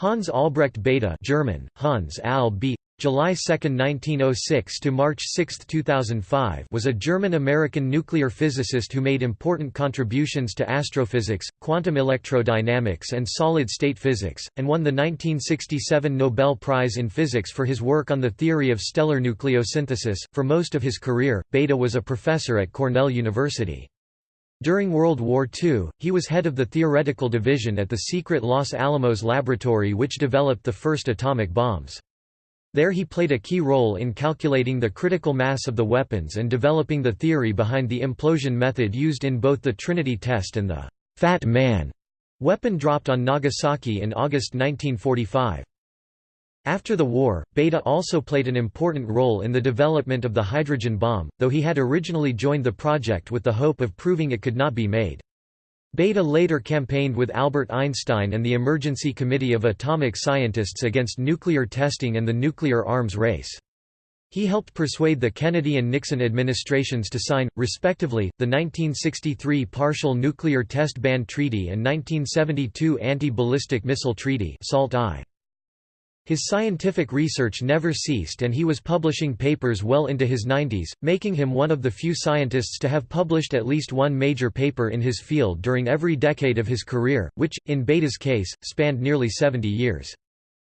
Hans Albrecht Bethe German, Hans Al B. July 2, 1906 to March 6, 2005 was a German-American nuclear physicist who made important contributions to astrophysics, quantum electrodynamics and solid-state physics, and won the 1967 Nobel Prize in Physics for his work on the theory of stellar nucleosynthesis. For most of his career, Bethe was a professor at Cornell University. During World War II, he was head of the theoretical division at the secret Los Alamos laboratory which developed the first atomic bombs. There he played a key role in calculating the critical mass of the weapons and developing the theory behind the implosion method used in both the Trinity test and the «Fat Man» weapon dropped on Nagasaki in August 1945. After the war, Bethe also played an important role in the development of the hydrogen bomb, though he had originally joined the project with the hope of proving it could not be made. Bethe later campaigned with Albert Einstein and the Emergency Committee of Atomic Scientists against nuclear testing and the nuclear arms race. He helped persuade the Kennedy and Nixon administrations to sign, respectively, the 1963 Partial Nuclear Test Ban Treaty and 1972 Anti-Ballistic Missile Treaty SALT -I. His scientific research never ceased and he was publishing papers well into his 90s, making him one of the few scientists to have published at least one major paper in his field during every decade of his career, which, in Bethe's case, spanned nearly 70 years.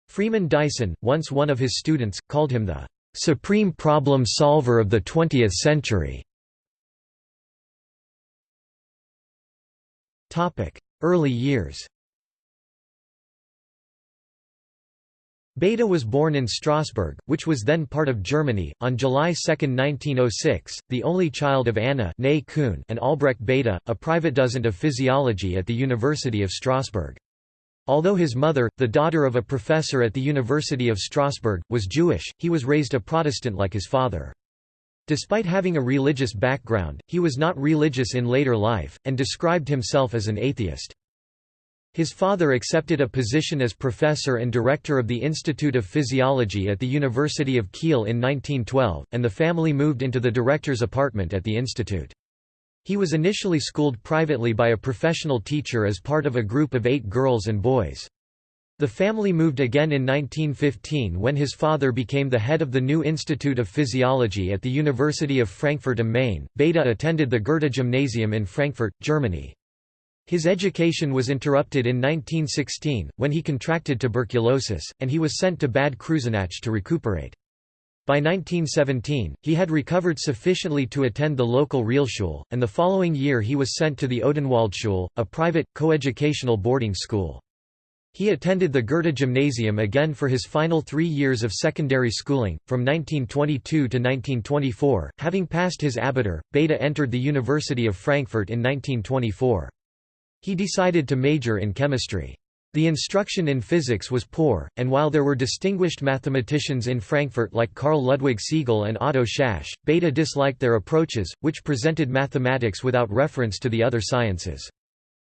Freeman Dyson, once one of his students, called him the "...supreme problem solver of the 20th century." Early years Bethe was born in Strasbourg, which was then part of Germany, on July 2, 1906, the only child of Anna and Albrecht Bethe, a private dozent of physiology at the University of Strasbourg. Although his mother, the daughter of a professor at the University of Strasbourg, was Jewish, he was raised a Protestant like his father. Despite having a religious background, he was not religious in later life, and described himself as an atheist. His father accepted a position as professor and director of the Institute of Physiology at the University of Kiel in 1912, and the family moved into the director's apartment at the institute. He was initially schooled privately by a professional teacher as part of a group of eight girls and boys. The family moved again in 1915 when his father became the head of the new Institute of Physiology at the University of Frankfurt am Main. Bethe attended the Goethe Gymnasium in Frankfurt, Germany. His education was interrupted in 1916, when he contracted tuberculosis, and he was sent to Bad Kreuznach to recuperate. By 1917, he had recovered sufficiently to attend the local Realschule, and the following year he was sent to the Odenwaldschule, a private, coeducational boarding school. He attended the Goethe Gymnasium again for his final three years of secondary schooling, from 1922 to 1924. Having passed his Abitur, Bethe entered the University of Frankfurt in 1924. He decided to major in chemistry. The instruction in physics was poor, and while there were distinguished mathematicians in Frankfurt like Carl Ludwig Siegel and Otto Szász, Bethe disliked their approaches, which presented mathematics without reference to the other sciences.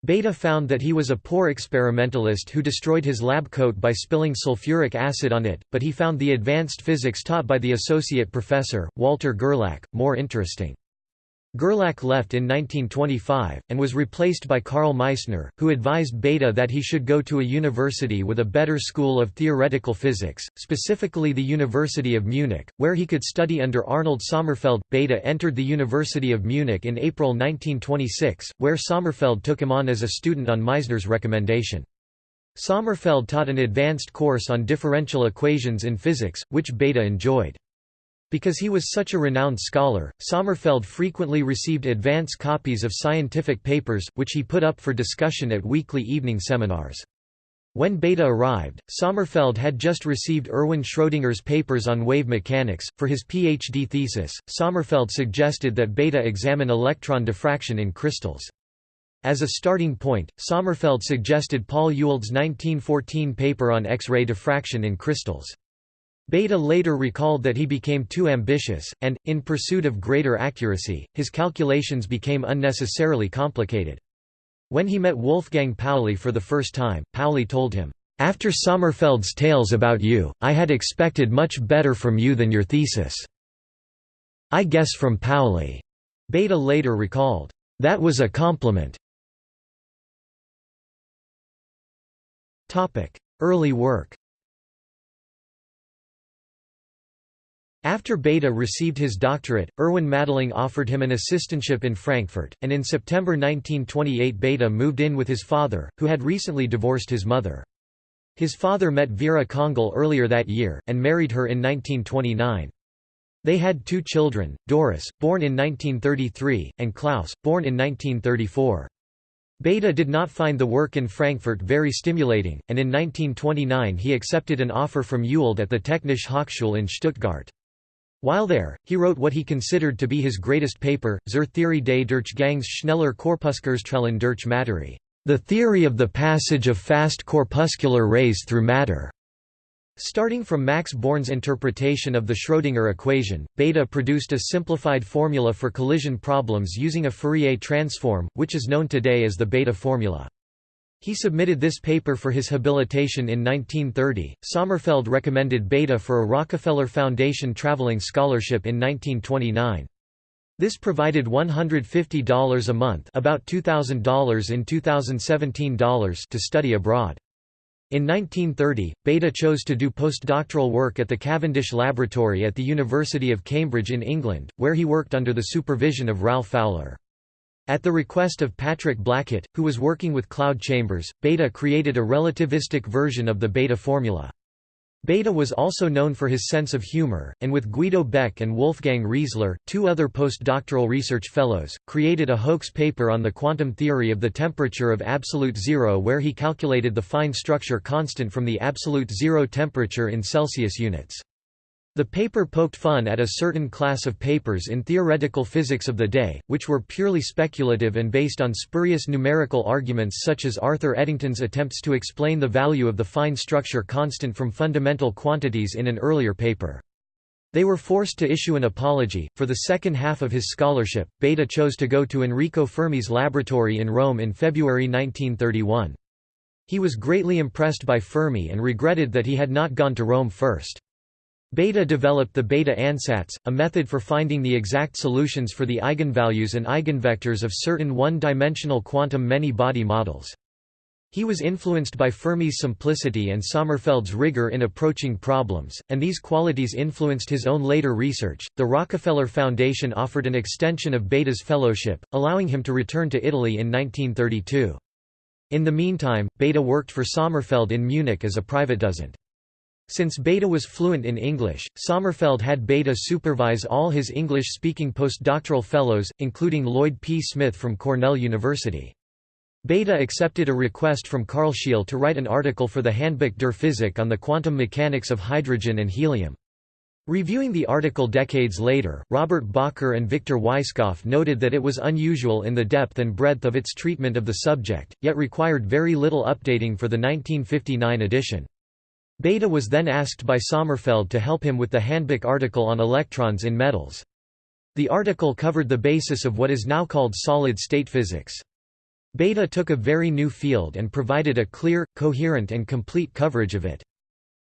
Bethe found that he was a poor experimentalist who destroyed his lab coat by spilling sulfuric acid on it, but he found the advanced physics taught by the associate professor, Walter Gerlach, more interesting. Gerlach left in 1925, and was replaced by Karl Meissner, who advised Bethe that he should go to a university with a better school of theoretical physics, specifically the University of Munich, where he could study under Arnold Sommerfeld. Bethe entered the University of Munich in April 1926, where Sommerfeld took him on as a student on Meissner's recommendation. Sommerfeld taught an advanced course on differential equations in physics, which Bethe enjoyed. Because he was such a renowned scholar, Sommerfeld frequently received advance copies of scientific papers, which he put up for discussion at weekly evening seminars. When Bethe arrived, Sommerfeld had just received Erwin Schrödinger's papers on wave mechanics. For his PhD thesis, Sommerfeld suggested that Bethe examine electron diffraction in crystals. As a starting point, Sommerfeld suggested Paul Ewald's 1914 paper on X-ray diffraction in crystals. Bethe later recalled that he became too ambitious, and, in pursuit of greater accuracy, his calculations became unnecessarily complicated. When he met Wolfgang Pauli for the first time, Pauli told him, "'After Sommerfeld's tales about you, I had expected much better from you than your thesis. I guess from Pauli." Bethe later recalled, "'That was a compliment.' Early work After Bethe received his doctorate, Erwin Madelung offered him an assistantship in Frankfurt, and in September 1928 Bethe moved in with his father, who had recently divorced his mother. His father met Vera Congehl earlier that year, and married her in 1929. They had two children, Doris, born in 1933, and Klaus, born in 1934. Bethe did not find the work in Frankfurt very stimulating, and in 1929 he accepted an offer from Ewald at the Technische Hochschule in Stuttgart. While there, he wrote what he considered to be his greatest paper, Zur Theorie des Durchgangs schneller Korpuskelstrahlen durch Materie, the theory of the passage of fast corpuscular rays through matter. Starting from Max Born's interpretation of the Schrödinger equation, Bethe produced a simplified formula for collision problems using a Fourier transform, which is known today as the Bethe formula. He submitted this paper for his habilitation in 1930. Sommerfeld recommended Bethe for a Rockefeller Foundation traveling scholarship in 1929. This provided $150 a month about $2,000 in 2017 dollars to study abroad. In 1930, Bethe chose to do postdoctoral work at the Cavendish Laboratory at the University of Cambridge in England, where he worked under the supervision of Ralph Fowler. At the request of Patrick Blackett, who was working with cloud chambers, Bethe created a relativistic version of the Bethe formula. Bethe was also known for his sense of humor, and with Guido Beck and Wolfgang Riezler, two other postdoctoral research fellows, created a hoax paper on the quantum theory of the temperature of absolute zero where he calculated the fine structure constant from the absolute zero temperature in Celsius units. The paper poked fun at a certain class of papers in theoretical physics of the day, which were purely speculative and based on spurious numerical arguments such as Arthur Eddington's attempts to explain the value of the fine structure constant from fundamental quantities in an earlier paper. They were forced to issue an apology. For the second half of his scholarship, Bethe chose to go to Enrico Fermi's laboratory in Rome in February 1931. He was greatly impressed by Fermi and regretted that he had not gone to Rome first. Bethe developed the Bethe ansatz, a method for finding the exact solutions for the eigenvalues and eigenvectors of certain one-dimensional quantum many-body models. He was influenced by Fermi's simplicity and Sommerfeld's rigor in approaching problems, and these qualities influenced his own later research. The Rockefeller Foundation offered an extension of Bethe's fellowship, allowing him to return to Italy in 1932. In the meantime, Bethe worked for Sommerfeld in Munich as a Privatdozent. Since Bethe was fluent in English, Sommerfeld had Bethe supervise all his English-speaking postdoctoral fellows, including Lloyd P. Smith from Cornell University. Bethe accepted a request from Karl Scheel to write an article for the Handbuch der Physik on the quantum mechanics of hydrogen and helium. Reviewing the article decades later, Robert Bacher and Victor Weisskopf noted that it was unusual in the depth and breadth of its treatment of the subject, yet required very little updating for the 1959 edition. Bethe was then asked by Sommerfeld to help him with the Handbuch article on electrons in metals. The article covered the basis of what is now called solid-state physics. Bethe took a very new field and provided a clear, coherent and complete coverage of it.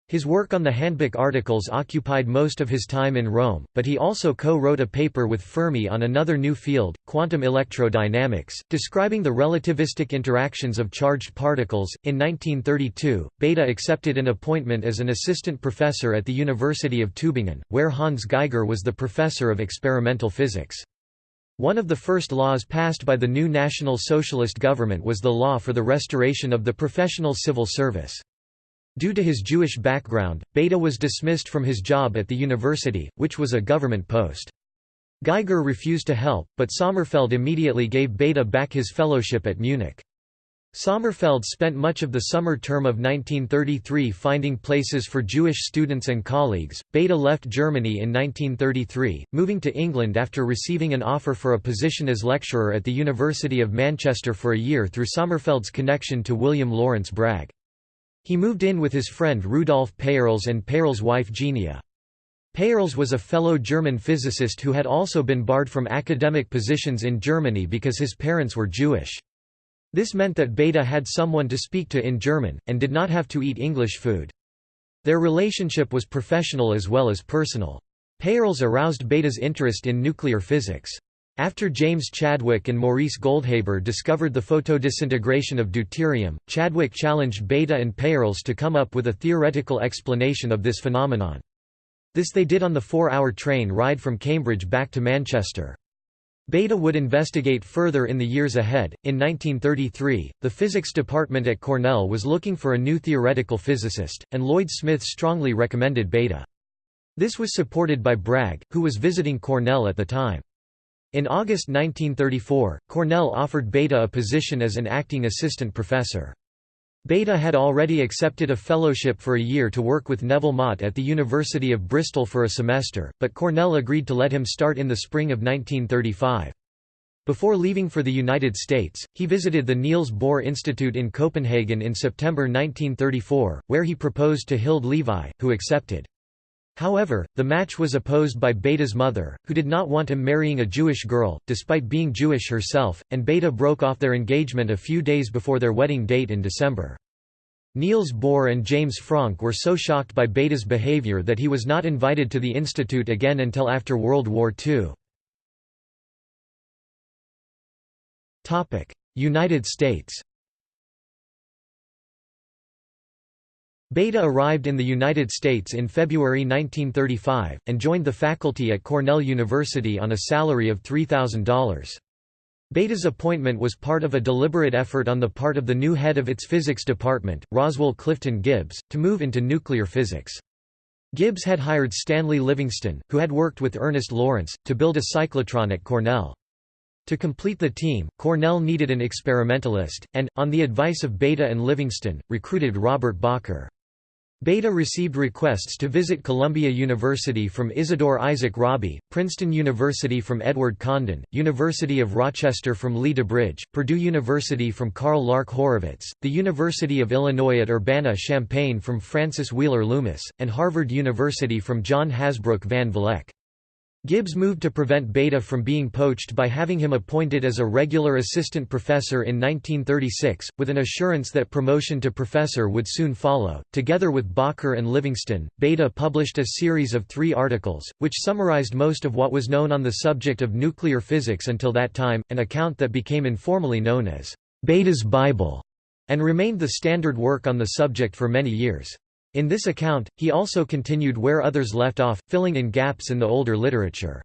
His work on the Handbuch articles occupied most of his time in Rome, but he also co-wrote a paper with Fermi on another new field, quantum electrodynamics, describing the relativistic interactions of charged particles. In 1932, Bethe accepted an appointment as an assistant professor at the University of Tübingen, where Hans Geiger was the professor of experimental physics. One of the first laws passed by the new National Socialist government was the law for the restoration of the professional civil service. Due to his Jewish background, Bethe was dismissed from his job at the university, which was a government post. Geiger refused to help, but Sommerfeld immediately gave Bethe back his fellowship at Munich. Sommerfeld spent much of the summer term of 1933 finding places for Jewish students and colleagues. Bethe left Germany in 1933, moving to England after receiving an offer for a position as lecturer at the University of Manchester for a year through Sommerfeld's connection to William Lawrence Bragg. He moved in with his friend Rudolf Peierls and Peierls' wife Genia. Peierls was a fellow German physicist who had also been barred from academic positions in Germany because his parents were Jewish. This meant that Bethe had someone to speak to in German, and did not have to eat English food. Their relationship was professional as well as personal. Peierls aroused Bethe's interest in nuclear physics. After James Chadwick and Maurice Goldhaber discovered the photodisintegration of deuterium, Chadwick challenged Bethe and Peierls to come up with a theoretical explanation of this phenomenon. This they did on the four-hour train ride from Cambridge back to Manchester. Bethe would investigate further in the years ahead. In 1933, the physics department at Cornell was looking for a new theoretical physicist, and Lloyd Smith strongly recommended Bethe. This was supported by Bragg, who was visiting Cornell at the time. In August 1934, Cornell offered Bethe a position as an acting assistant professor. Bethe had already accepted a fellowship for a year to work with Neville Mott at the University of Bristol for a semester, but Cornell agreed to let him start in the spring of 1935. Before leaving for the United States, he visited the Niels Bohr Institute in Copenhagen in September 1934, where he proposed to Hilde Levi, who accepted. However, the match was opposed by Bethe's mother, who did not want him marrying a Jewish girl, despite being Jewish herself, and Bethe broke off their engagement a few days before their wedding date in December. Niels Bohr and James Franck were so shocked by Bethe's behavior that he was not invited to the institute again until after World War II. United States Bethe arrived in the United States in February 1935, and joined the faculty at Cornell University on a salary of $3,000. Bethe's appointment was part of a deliberate effort on the part of the new head of its physics department, Roswell Clifton Gibbs, to move into nuclear physics. Gibbs had hired Stanley Livingston, who had worked with Ernest Lawrence, to build a cyclotron at Cornell. To complete the team, Cornell needed an experimentalist, and, on the advice of Bethe and Livingston, recruited Robert Bacher. Bethe received requests to visit Columbia University from Isidore Isaac Rabi, Princeton University from Edward Condon, University of Rochester from Lee DuBridge, Purdue University from Karl Lark-Horovitz, the University of Illinois at Urbana-Champaign from Francis Wheeler Loomis, and Harvard University from John Hasbrouck van Vleck. Gibbs moved to prevent Bethe from being poached by having him appointed as a regular assistant professor in 1936, with an assurance that promotion to professor would soon follow. Together with Bacher and Livingston, Bethe published a series of three articles, which summarized most of what was known on the subject of nuclear physics until that time, an account that became informally known as Bethe's Bible, and remained the standard work on the subject for many years. In this account, he also continued where others left off, filling in gaps in the older literature.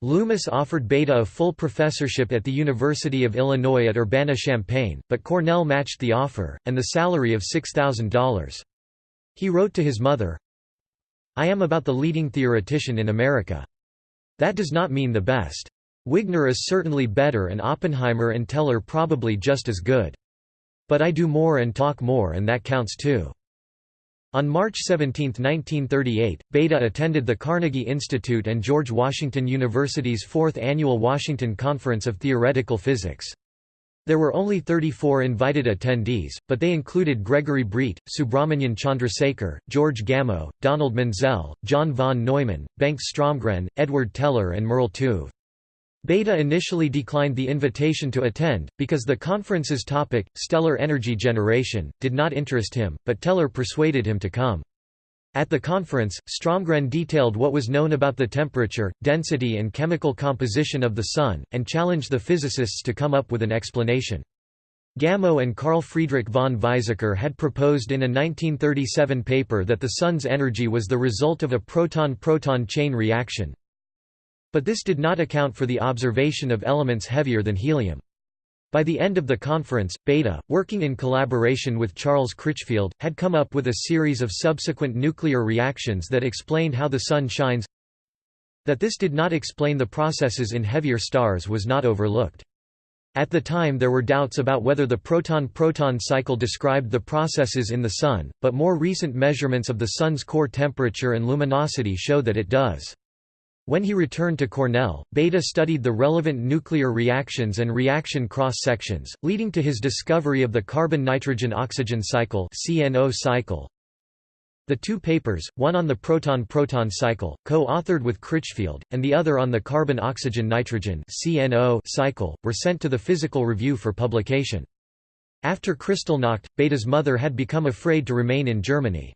Loomis offered Bethe a full professorship at the University of Illinois at Urbana-Champaign, but Cornell matched the offer, and the salary of $6,000. He wrote to his mother, I am about the leading theoretician in America. That does not mean the best. Wigner is certainly better and Oppenheimer and Teller probably just as good. But I do more and talk more and that counts too. On March 17, 1938, Bethe attended the Carnegie Institute and George Washington University's fourth annual Washington Conference of Theoretical Physics. There were only 34 invited attendees, but they included Gregory Breit, Subrahmanyan Chandrasekhar, George Gamow, Donald Menzel, John von Neumann, Bengt Stromgren, Edward Teller and Merle Tuve. Bethe initially declined the invitation to attend, because the conference's topic, stellar energy generation, did not interest him, but Teller persuaded him to come. At the conference, Stromgren detailed what was known about the temperature, density and chemical composition of the Sun, and challenged the physicists to come up with an explanation. Gamow and Carl Friedrich von Weizsäcker had proposed in a 1937 paper that the Sun's energy was the result of a proton-proton chain reaction, but this did not account for the observation of elements heavier than helium. By the end of the conference, Bethe, working in collaboration with Charles Critchfield, had come up with a series of subsequent nuclear reactions that explained how the Sun shines. That this did not explain the processes in heavier stars was not overlooked. At the time there were doubts about whether the proton-proton cycle described the processes in the Sun, but more recent measurements of the Sun's core temperature and luminosity show that it does. When he returned to Cornell, Bethe studied the relevant nuclear reactions and reaction cross-sections, leading to his discovery of the carbon-nitrogen-oxygen cycle cycle. The two papers, one on the proton-proton cycle, co-authored with Critchfield, and the other on the carbon-oxygen-nitrogen cycle, were sent to the Physical Review for publication. After Kristallnacht, Bethe's mother had become afraid to remain in Germany.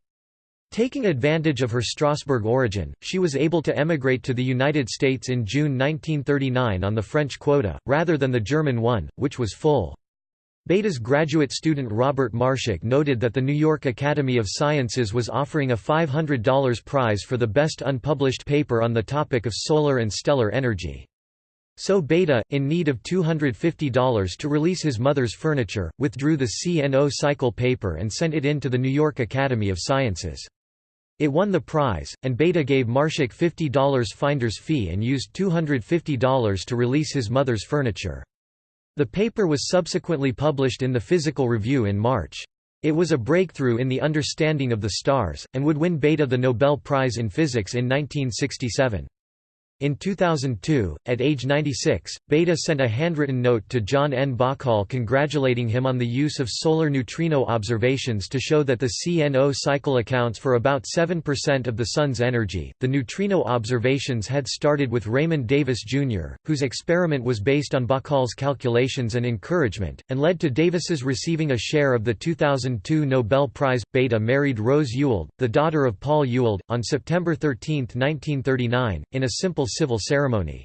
Taking advantage of her Strasbourg origin, she was able to emigrate to the United States in June 1939 on the French quota, rather than the German one, which was full. Bethe's graduate student Robert Marshak noted that the New York Academy of Sciences was offering a $500 prize for the best unpublished paper on the topic of solar and stellar energy. So Bethe, in need of $250 to release his mother's furniture, withdrew the CNO cycle paper and sent it in to the New York Academy of Sciences. It won the prize, and Bethe gave Marshak $50 finder's fee and used $250 to release his mother's furniture. The paper was subsequently published in the Physical Review in March. It was a breakthrough in the understanding of the stars, and would win Bethe the Nobel Prize in Physics in 1967. In 2002, at age 96, Bethe sent a handwritten note to John N. Bahcall congratulating him on the use of solar neutrino observations to show that the CNO cycle accounts for about 7% of the Sun's energy. The neutrino observations had started with Raymond Davis Jr., whose experiment was based on Bahcall's calculations and encouragement, and led to Davis's receiving a share of the 2002 Nobel Prize. Bethe married Rose Ewald, the daughter of Paul Ewald, on September 13, 1939, in a simple civil ceremony.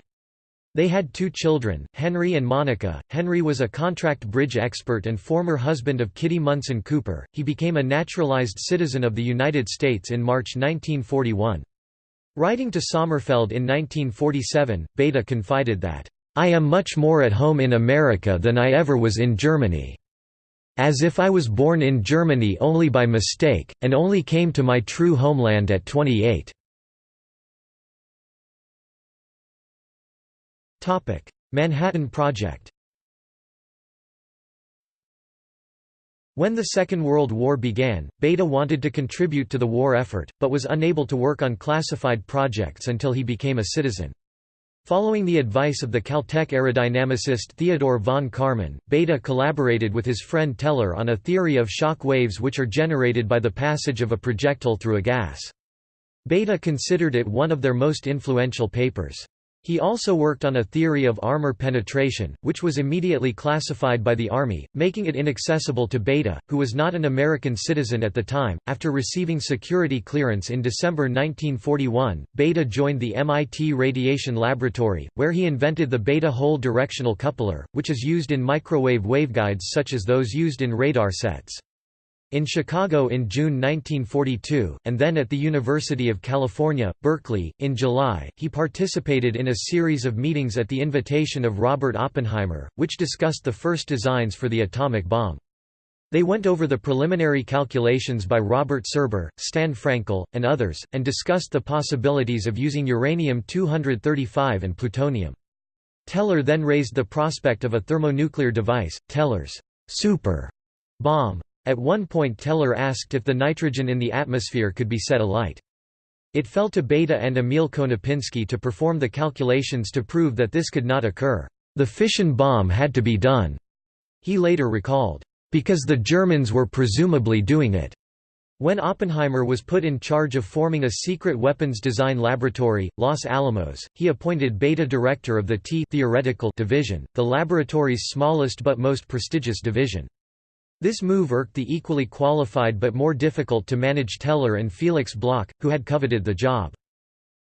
They had two children, Henry and Monica. Henry was a contract bridge expert and former husband of Kitty Munson Cooper. He became a naturalized citizen of the United States in March 1941. Writing to Sommerfeld in 1947, Bethe confided that, I am much more at home in America than I ever was in Germany. As if I was born in Germany only by mistake, and only came to my true homeland at 28. Manhattan Project When the Second World War began, Bethe wanted to contribute to the war effort, but was unable to work on classified projects until he became a citizen. Following the advice of the Caltech aerodynamicist Theodore von Karman, Bethe collaborated with his friend Teller on a theory of shock waves which are generated by the passage of a projectile through a gas. Bethe considered it one of their most influential papers. He also worked on a theory of armor penetration, which was immediately classified by the Army, making it inaccessible to Bethe, who was not an American citizen at the time. After receiving security clearance in December 1941, Bethe joined the MIT Radiation Laboratory, where he invented the Bethe hole directional coupler, which is used in microwave waveguides such as those used in radar sets. In Chicago in June 1942, and then at the University of California, Berkeley, in July, he participated in a series of meetings at the invitation of Robert Oppenheimer, which discussed the first designs for the atomic bomb. They went over the preliminary calculations by Robert Serber, Stan Frankel, and others, and discussed the possibilities of using uranium-235 and plutonium. Teller then raised the prospect of a thermonuclear device, Teller's super bomb. At one point Teller asked if the nitrogen in the atmosphere could be set alight. It fell to Bethe and Emil Konopinski to perform the calculations to prove that this could not occur. The fission bomb had to be done, he later recalled, because the Germans were presumably doing it. When Oppenheimer was put in charge of forming a secret weapons design laboratory, Los Alamos, he appointed Bethe director of the T theoretical division, the laboratory's smallest but most prestigious division. This move irked the equally qualified but more difficult to manage Teller and Felix Bloch, who had coveted the job.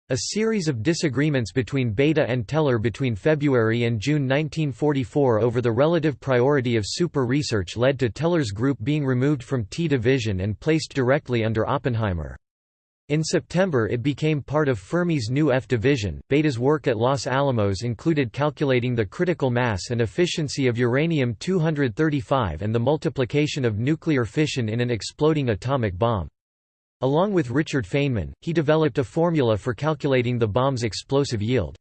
A series of disagreements between Bethe and Teller between February and June 1944 over the relative priority of super research led to Teller's group being removed from T Division and placed directly under Oppenheimer. In September it became part of Fermi's new F division. Bethe's work at Los Alamos included calculating the critical mass and efficiency of uranium-235 and the multiplication of nuclear fission in an exploding atomic bomb. Along with Richard Feynman, he developed a formula for calculating the bomb's explosive yield.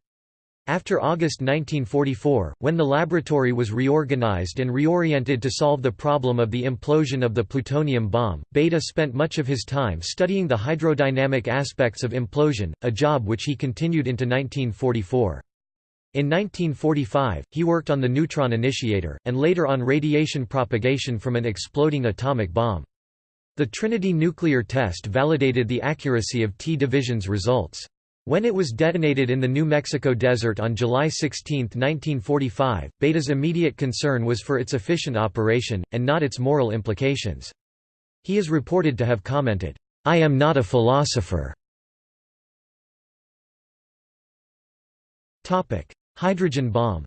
After August 1944, when the laboratory was reorganized and reoriented to solve the problem of the implosion of the plutonium bomb, Bethe spent much of his time studying the hydrodynamic aspects of implosion, a job which he continued into 1944. In 1945, he worked on the neutron initiator, and later on radiation propagation from an exploding atomic bomb. The Trinity nuclear test validated the accuracy of T division's results. When it was detonated in the New Mexico desert on July 16, 1945, Bethe's immediate concern was for its efficient operation, and not its moral implications. He is reported to have commented, I am not a philosopher. Hydrogen bomb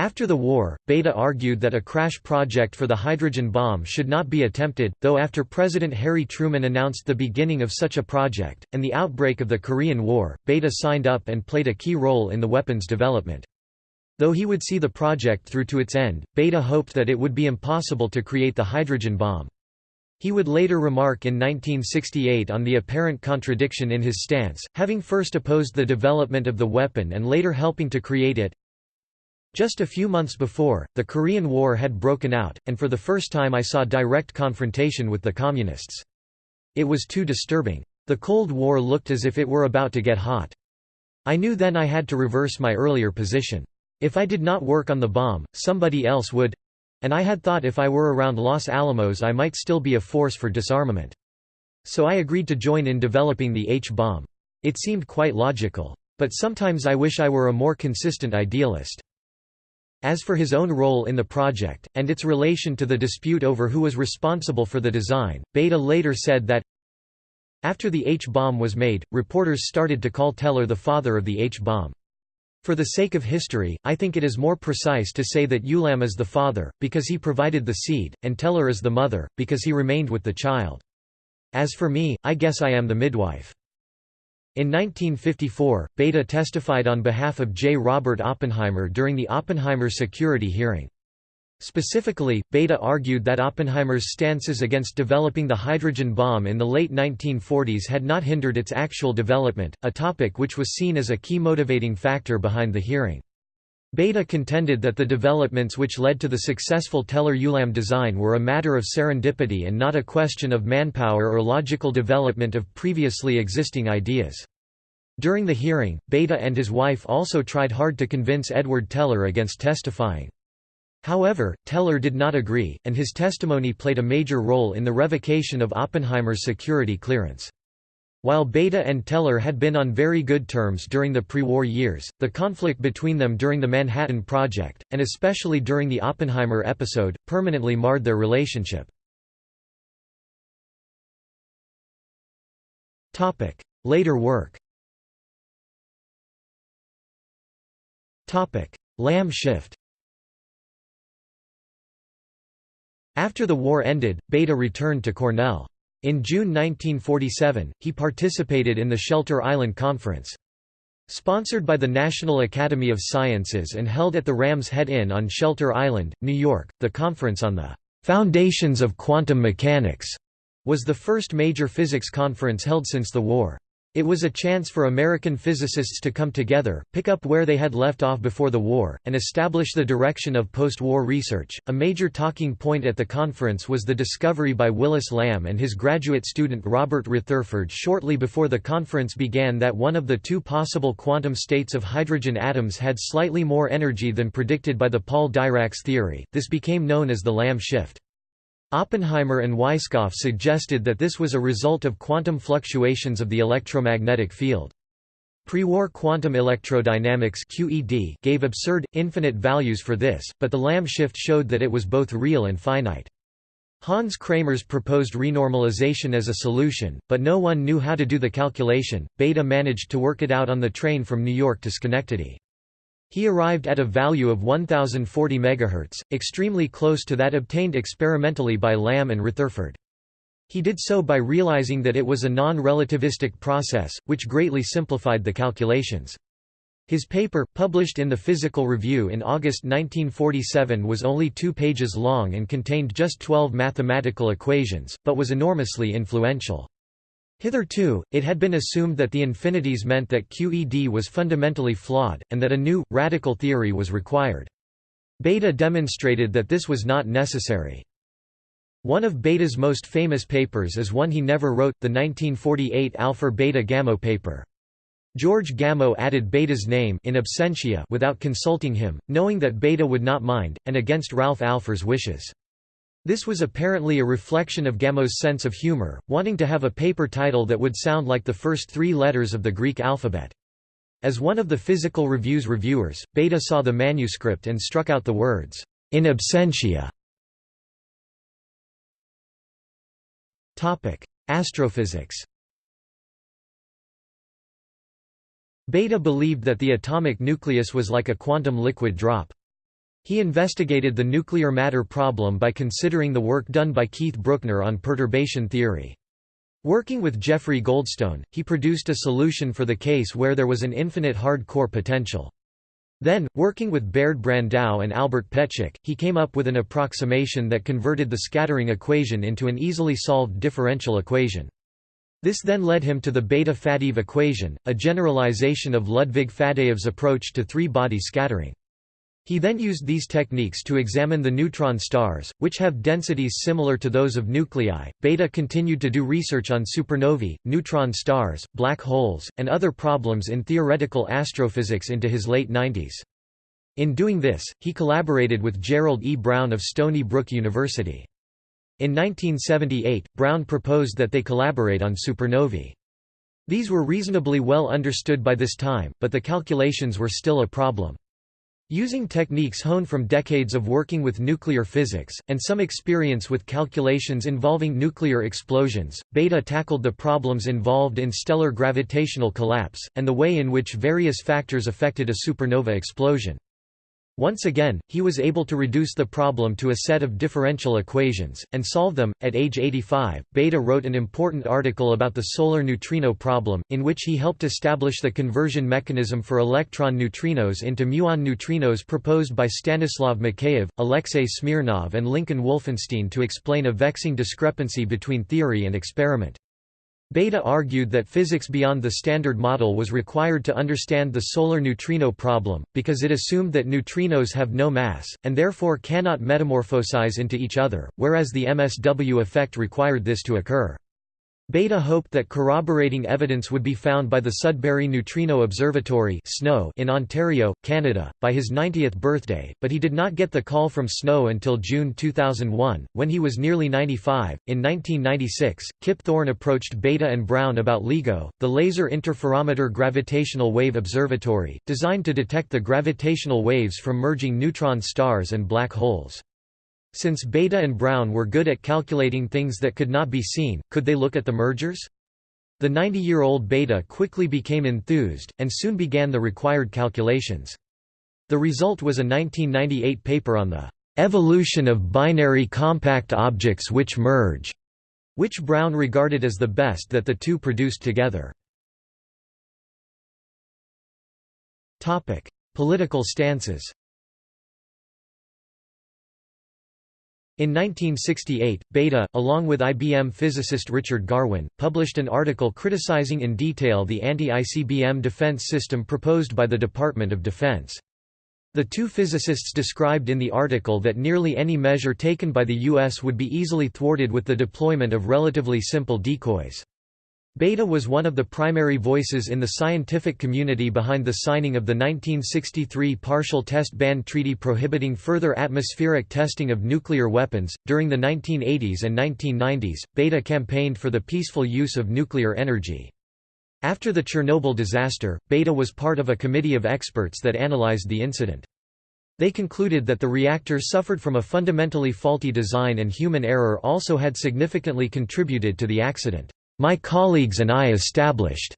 After the war, Bethe argued that a crash project for the hydrogen bomb should not be attempted, though after President Harry Truman announced the beginning of such a project, and the outbreak of the Korean War, Bethe signed up and played a key role in the weapon's development. Though he would see the project through to its end, Bethe hoped that it would be impossible to create the hydrogen bomb. He would later remark in 1968 on the apparent contradiction in his stance, having first opposed the development of the weapon and later helping to create it, just a few months before, the Korean War had broken out, and for the first time I saw direct confrontation with the Communists. It was too disturbing. The Cold War looked as if it were about to get hot. I knew then I had to reverse my earlier position. If I did not work on the bomb, somebody else would and I had thought if I were around Los Alamos I might still be a force for disarmament. So I agreed to join in developing the H-bomb. It seemed quite logical. But sometimes I wish I were a more consistent idealist. As for his own role in the project, and its relation to the dispute over who was responsible for the design, Bethe later said that after the H-bomb was made, reporters started to call Teller the father of the H-bomb. For the sake of history, I think it is more precise to say that Ulam is the father, because he provided the seed, and Teller is the mother, because he remained with the child. As for me, I guess I am the midwife. In 1954, Bethe testified on behalf of J. Robert Oppenheimer during the Oppenheimer security hearing. Specifically, Bethe argued that Oppenheimer's stances against developing the hydrogen bomb in the late 1940s had not hindered its actual development, a topic which was seen as a key motivating factor behind the hearing. Bethe contended that the developments which led to the successful Teller-Ulam design were a matter of serendipity and not a question of manpower or logical development of previously existing ideas. During the hearing, Bethe and his wife also tried hard to convince Edward Teller against testifying. However, Teller did not agree, and his testimony played a major role in the revocation of Oppenheimer's security clearance. While Bethe and Teller had been on very good terms during the pre-war years, the conflict between them during the Manhattan Project, and especially during the Oppenheimer episode, permanently marred their relationship. Later work Lamb shift After the war ended, Bethe returned to Cornell. In June 1947, he participated in the Shelter Island Conference. Sponsored by the National Academy of Sciences and held at the Ram's Head Inn on Shelter Island, New York, the conference on the "'Foundations of Quantum Mechanics' was the first major physics conference held since the war. It was a chance for American physicists to come together, pick up where they had left off before the war, and establish the direction of post war research. A major talking point at the conference was the discovery by Willis Lamb and his graduate student Robert Retherford shortly before the conference began that one of the two possible quantum states of hydrogen atoms had slightly more energy than predicted by the Paul Dirac's theory. This became known as the Lamb shift. Oppenheimer and Weisskopf suggested that this was a result of quantum fluctuations of the electromagnetic field. Pre-war quantum electrodynamics QED gave absurd, infinite values for this, but the Lamb shift showed that it was both real and finite. Hans Kramers proposed renormalization as a solution, but no one knew how to do the calculation. Bethe managed to work it out on the train from New York to Schenectady. He arrived at a value of 1040 MHz, extremely close to that obtained experimentally by Lamb and Retherford. He did so by realizing that it was a non-relativistic process, which greatly simplified the calculations. His paper, published in the Physical Review in August 1947 was only two pages long and contained just 12 mathematical equations, but was enormously influential. Hitherto, it had been assumed that the infinities meant that QED was fundamentally flawed, and that a new, radical theory was required. Bethe demonstrated that this was not necessary. One of Bethe's most famous papers is one he never wrote, the 1948 Alpha Beta Gamma paper. George Gamow added Bethe's name in absentia without consulting him, knowing that Bethe would not mind, and against Ralph Alpher's wishes. This was apparently a reflection of Gamow's sense of humor, wanting to have a paper title that would sound like the first three letters of the Greek alphabet. As one of the Physical Review's reviewers, Bethe saw the manuscript and struck out the words, in absentia. Astrophysics Bethe believed that the atomic nucleus was like a quantum liquid drop. He investigated the nuclear matter problem by considering the work done by Keith Brueckner on perturbation theory. Working with Jeffrey Goldstone, he produced a solution for the case where there was an infinite hard core potential. Then, working with Baird Brandow and Albert Petschek, he came up with an approximation that converted the scattering equation into an easily solved differential equation. This then led him to the Bethe-Faddeev equation, a generalization of Ludwig Faddeev's approach to three-body scattering. He then used these techniques to examine the neutron stars, which have densities similar to those of nuclei. Bethe continued to do research on supernovae, neutron stars, black holes, and other problems in theoretical astrophysics into his late 90s. In doing this, he collaborated with Gerald E. Brown of Stony Brook University. In 1978, Brown proposed that they collaborate on supernovae. These were reasonably well understood by this time, but the calculations were still a problem. Using techniques honed from decades of working with nuclear physics, and some experience with calculations involving nuclear explosions, Bethe tackled the problems involved in stellar gravitational collapse, and the way in which various factors affected a supernova explosion. Once again, he was able to reduce the problem to a set of differential equations, and solve them. At age 85, Bethe wrote an important article about the solar neutrino problem, in which he helped establish the conversion mechanism for electron neutrinos into muon neutrinos proposed by Stanislav Mikheyev, Alexei Smirnov, and Lincoln Wolfenstein to explain a vexing discrepancy between theory and experiment. Bethe argued that physics beyond the Standard Model was required to understand the solar neutrino problem, because it assumed that neutrinos have no mass, and therefore cannot metamorphosize into each other, whereas the MSW effect required this to occur. Bethe hoped that corroborating evidence would be found by the Sudbury Neutrino Observatory SNO in Ontario, Canada, by his 90th birthday, but he did not get the call from SNO until June 2001, when he was nearly 95. In 1996, Kip Thorne approached Bethe and Brown about LIGO, the Laser Interferometer Gravitational Wave Observatory, designed to detect the gravitational waves from merging neutron stars and black holes. Since Bethe and Brown were good at calculating things that could not be seen, could they look at the mergers? The 90-year-old Bethe quickly became enthused, and soon began the required calculations. The result was a 1998 paper on the "...evolution of binary compact objects which merge", which Brown regarded as the best that the two produced together. Political stances In 1968, Bethe, along with IBM physicist Richard Garwin, published an article criticizing in detail the anti-ICBM defense system proposed by the Department of Defense. The two physicists described in the article that nearly any measure taken by the U.S. would be easily thwarted with the deployment of relatively simple decoys. Bethe was one of the primary voices in the scientific community behind the signing of the 1963 Partial Test Ban Treaty prohibiting further atmospheric testing of nuclear weapons. During the 1980s and 1990s, Bethe campaigned for the peaceful use of nuclear energy. After the Chernobyl disaster, Bethe was part of a committee of experts that analyzed the incident. They concluded that the reactor suffered from a fundamentally faulty design and human error also had significantly contributed to the accident. My colleagues and I established,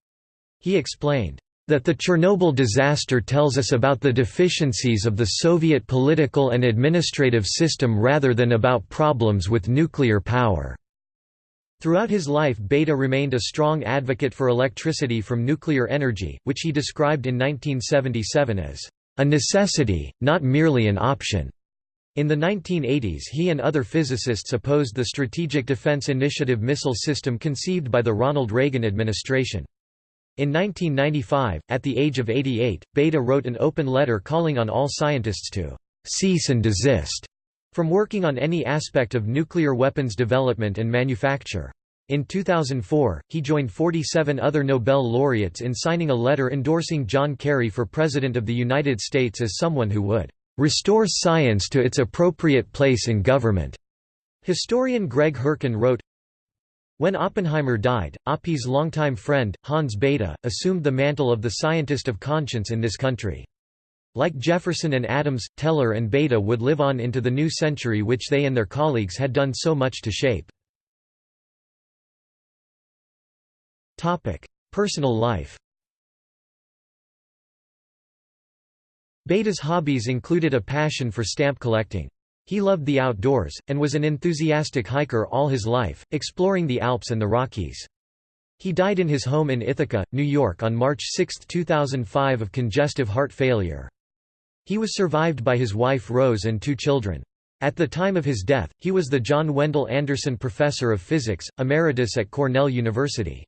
he explained, that the Chernobyl disaster tells us about the deficiencies of the Soviet political and administrative system rather than about problems with nuclear power. Throughout his life Bethe remained a strong advocate for electricity from nuclear energy, which he described in 1977 as, "...a necessity, not merely an option." In the 1980s he and other physicists opposed the Strategic Defense Initiative missile system conceived by the Ronald Reagan administration. In 1995, at the age of 88, Bethe wrote an open letter calling on all scientists to «cease and desist» from working on any aspect of nuclear weapons development and manufacture. In 2004, he joined 47 other Nobel laureates in signing a letter endorsing John Kerry for President of the United States as someone who would restore science to its appropriate place in government. Historian Greg Herken wrote, when Oppenheimer died, Oppie's longtime friend, Hans Bethe, assumed the mantle of the scientist of conscience in this country. Like Jefferson and Adams, Teller and Bethe would live on into the new century which they and their colleagues had done so much to shape. Personal life Bethe's hobbies included a passion for stamp collecting. He loved the outdoors, and was an enthusiastic hiker all his life, exploring the Alps and the Rockies. He died in his home in Ithaca, New York on March 6, 2005 of congestive heart failure. He was survived by his wife Rose and two children. At the time of his death, he was the John Wendell Anderson Professor of Physics, Emeritus at Cornell University.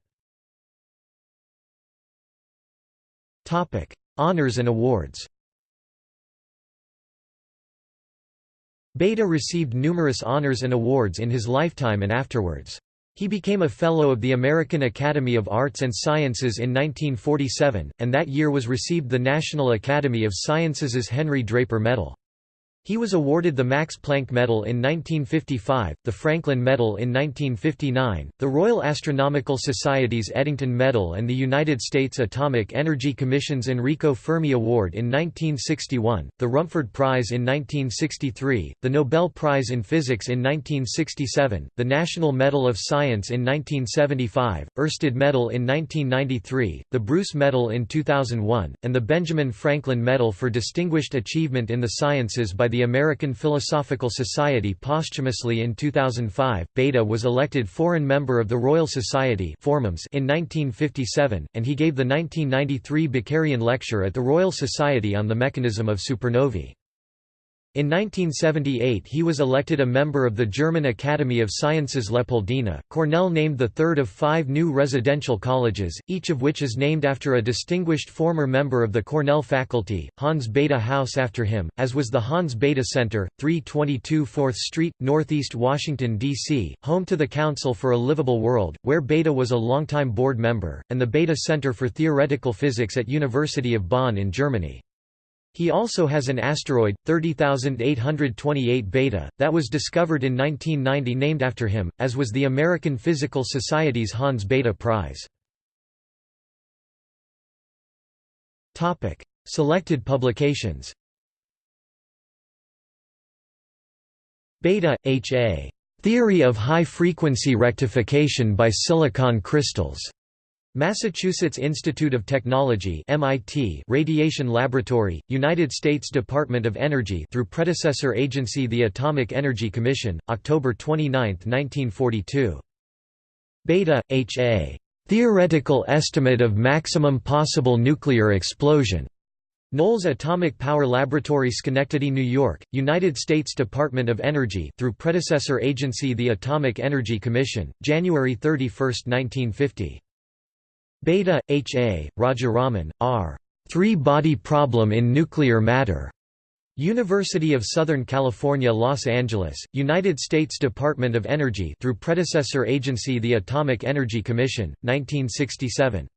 Honours and awards Bethe received numerous honors and awards in his lifetime and afterwards. He became a Fellow of the American Academy of Arts and Sciences in 1947, and that year was received the National Academy of Sciences' Henry Draper Medal. He was awarded the Max Planck Medal in 1955, the Franklin Medal in 1959, the Royal Astronomical Society's Eddington Medal and the United States Atomic Energy Commission's Enrico Fermi Award in 1961, the Rumford Prize in 1963, the Nobel Prize in Physics in 1967, the National Medal of Science in 1975, Oersted Medal in 1993, the Bruce Medal in 2001, and the Benjamin Franklin Medal for Distinguished Achievement in the Sciences by the American Philosophical Society posthumously in 2005. Bethe was elected Foreign Member of the Royal Society in 1957, and he gave the 1993 Bakerian Lecture at the Royal Society on the mechanism of supernovae. In 1978 he was elected a member of the German Academy of Sciences Leopoldina. Cornell named the third of five new residential colleges, each of which is named after a distinguished former member of the Cornell faculty, Hans Bethe House after him, as was the Hans Bethe Center, 322 4th Street, Northeast Washington, D.C., home to the Council for a Livable World, where Bethe was a longtime board member, and the Bethe Center for Theoretical Physics at University of Bonn in Germany. He also has an asteroid, 30828 Bethe, that was discovered in 1990 named after him, as was the American Physical Society's Hans Bethe Prize. Selected publications Bethe, H. A. Theory of High-Frequency Rectification by Silicon Crystals. Massachusetts Institute of Technology MIT Radiation Laboratory, United States Department of Energy through predecessor agency the Atomic Energy Commission, October 29, 1942. Bethe, H. A. Theoretical Estimate of Maximum Possible Nuclear Explosion. Knolls Atomic Power Laboratory Schenectady, New York, United States Department of Energy through predecessor agency the Atomic Energy Commission, January 31, 1950. Bethe, H. A., Rajaraman, R. Three-body problem in nuclear matter. University of Southern California Los Angeles, United States Department of Energy through predecessor agency the Atomic Energy Commission, 1967.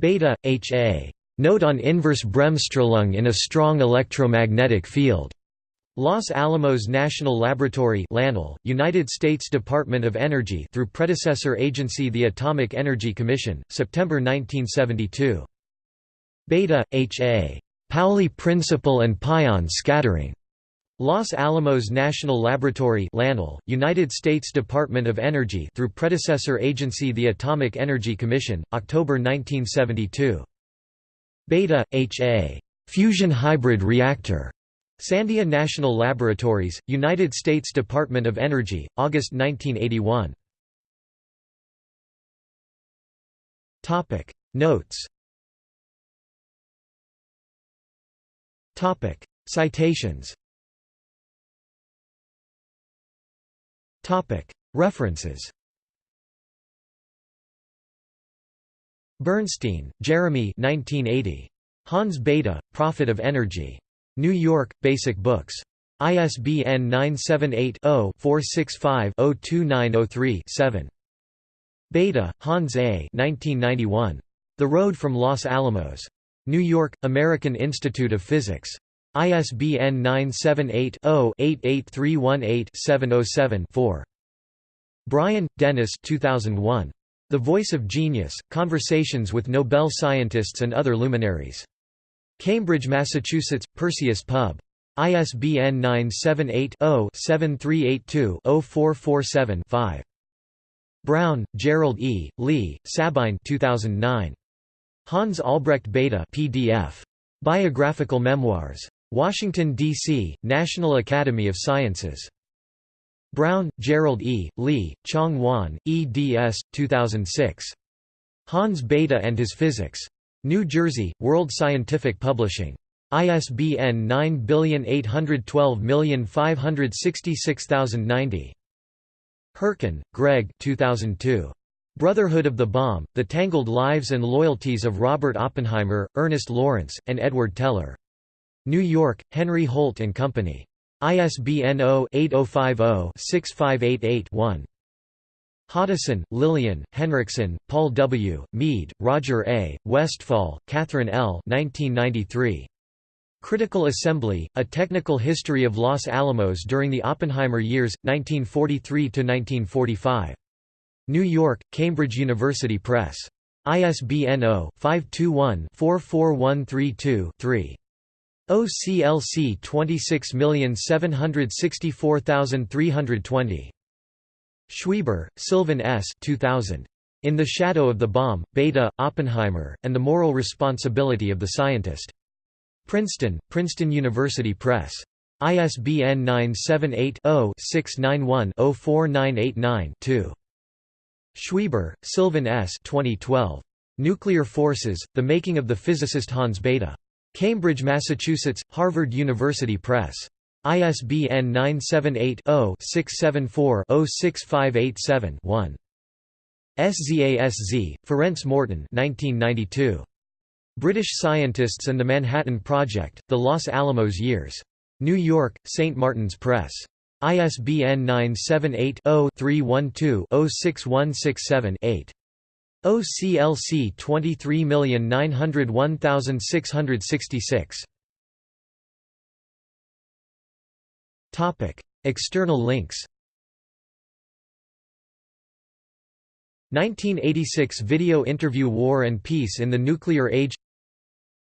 Bethe, H. A. Note on inverse Bremsstrahlung in a strong electromagnetic field. Los Alamos National Laboratory LANL, United States Department of Energy through predecessor agency the Atomic Energy Commission, September 1972. Bethe, H. A. Pauli Principle and Pion Scattering. Los Alamos National Laboratory LANL, United States Department of Energy through predecessor agency the Atomic Energy Commission, October 1972. Bethe, H. A. Fusion Hybrid Reactor. Sandia National Laboratories, United States Department of Energy, August 1981. Topic. Notes. Topic. Citations. Topic. References. Bernstein, Jeremy. 1980. Hans Bethe, Prophet of Energy. New York, Basic Books. ISBN 978-0-465-02903-7. Bethe, Hans A. 1991. The Road from Los Alamos. New York, American Institute of Physics. ISBN 978-0-88318-707-4. Brian, Denis 2001. The Voice of Genius, Conversations with Nobel Scientists and Other Luminaries. Cambridge, Massachusetts, Perseus Pub. ISBN 978 0 7382 0447 5. Brown, Gerald E., Lee, Sabine 2009. Hans Albrecht Bethe PDF. Biographical Memoirs. Washington, D.C., National Academy of Sciences. Brown, Gerald E., Lee, Chong Wan, eds. 2006. Hans Bethe and His Physics. New Jersey, World Scientific Publishing. ISBN 97812566090. Herken, Greg 2002. Brotherhood of the Bomb, The Tangled Lives and Loyalties of Robert Oppenheimer, Ernest Lawrence, and Edward Teller. New York, Henry Holt & Company. ISBN 0-8050-6588-1. Hoddeson, Lillian, Henriksen, Paul W., Mead, Roger A., Westphal, Catherine L. 1993. Critical Assembly, A Technical History of Los Alamos During the Oppenheimer Years, 1943–1945. New York, Cambridge University Press. ISBN 0-521-44132-3. OCLC 26764320. Schweber, Sylvan S. 2000. In the Shadow of the Bomb, Bethe, Oppenheimer, and the Moral Responsibility of the Scientist. Princeton, Princeton University Press. ISBN 978-0-691-04989-2. Schweber, Sylvan S. 2012. Nuclear Forces, The Making of the Physicist Hans Bethe. Cambridge, Massachusetts, Harvard University Press. ISBN 978-0-674-06587-1. SZASZ, Ferenc Morton 1992. British Scientists and the Manhattan Project, The Los Alamos Years. New York, St. Martin's Press. ISBN 978-0-312-06167-8. OCLC 23901666. External links. 1986 video interview War and Peace in the Nuclear Age.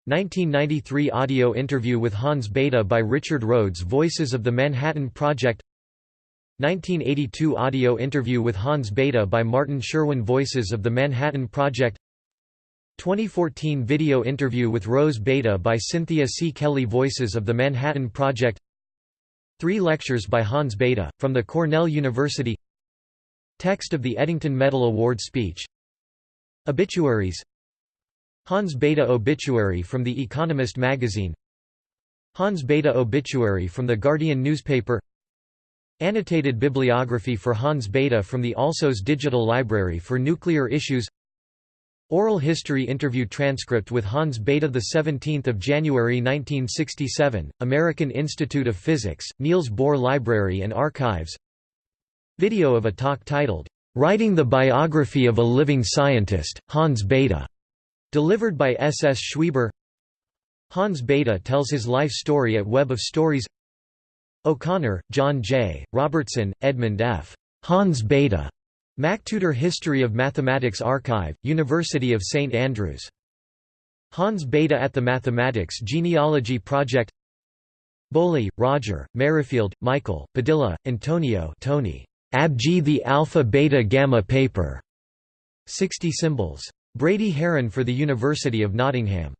1993 audio interview with Hans Bethe by Richard Rhodes Voices of the Manhattan Project. 1982 audio interview with Hans Bethe by Martin Sherwin Voices of the Manhattan Project. 2014 video interview with Rose Bethe by Cynthia C. Kelly Voices of the Manhattan Project Three lectures by Hans Bethe, from the Cornell University. Text of the Eddington Medal Award speech. Obituaries. Hans Bethe obituary from The Economist magazine. Hans Bethe obituary from The Guardian newspaper. Annotated bibliography for Hans Bethe from the Alsos Digital Library for Nuclear Issues Oral history interview transcript with Hans Bethe 17 January 1967, American Institute of Physics, Niels Bohr Library and Archives Video of a talk titled, "'Writing the Biography of a Living Scientist, Hans Bethe' Delivered by S. S. Schweber Hans Bethe tells his life story at Web of Stories O'Connor, John J., Robertson, Edmund F. Hans Bethe. MacTutor History of Mathematics Archive, University of St Andrews. Hans Bethe at the Mathematics Genealogy Project Bowley, Roger, Merrifield, Michael, Padilla, Antonio Tony. Abg the Alpha Beta Gamma paper. 60 symbols. Brady Haran for the University of Nottingham